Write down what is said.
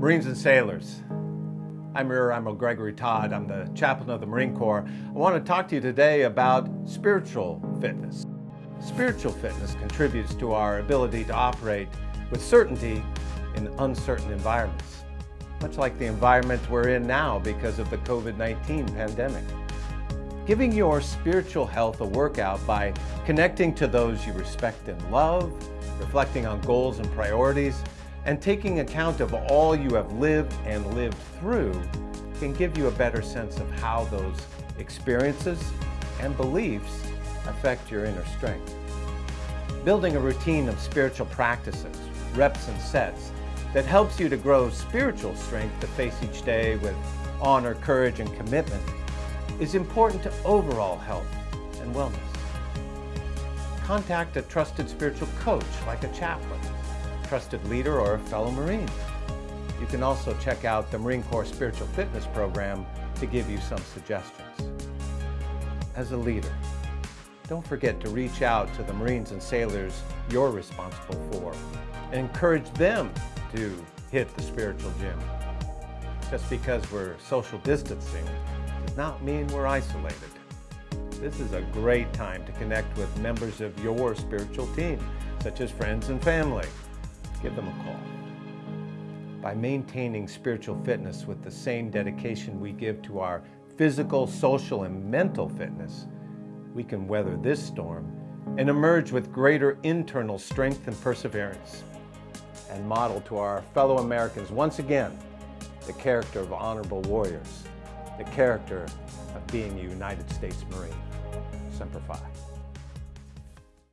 Marines and Sailors. I'm Rear Admiral Gregory Todd. I'm the chaplain of the Marine Corps. I want to talk to you today about spiritual fitness. Spiritual fitness contributes to our ability to operate with certainty in uncertain environments, much like the environment we're in now because of the COVID-19 pandemic. Giving your spiritual health a workout by connecting to those you respect and love, reflecting on goals and priorities, and taking account of all you have lived and lived through can give you a better sense of how those experiences and beliefs affect your inner strength. Building a routine of spiritual practices, reps and sets, that helps you to grow spiritual strength to face each day with honor, courage, and commitment is important to overall health and wellness. Contact a trusted spiritual coach like a chaplain trusted leader or a fellow Marine. You can also check out the Marine Corps Spiritual Fitness Program to give you some suggestions. As a leader, don't forget to reach out to the Marines and sailors you're responsible for and encourage them to hit the spiritual gym. Just because we're social distancing does not mean we're isolated. This is a great time to connect with members of your spiritual team, such as friends and family give them a call. By maintaining spiritual fitness with the same dedication we give to our physical, social, and mental fitness, we can weather this storm and emerge with greater internal strength and perseverance and model to our fellow Americans once again the character of honorable warriors, the character of being a United States Marine. Semper Fi.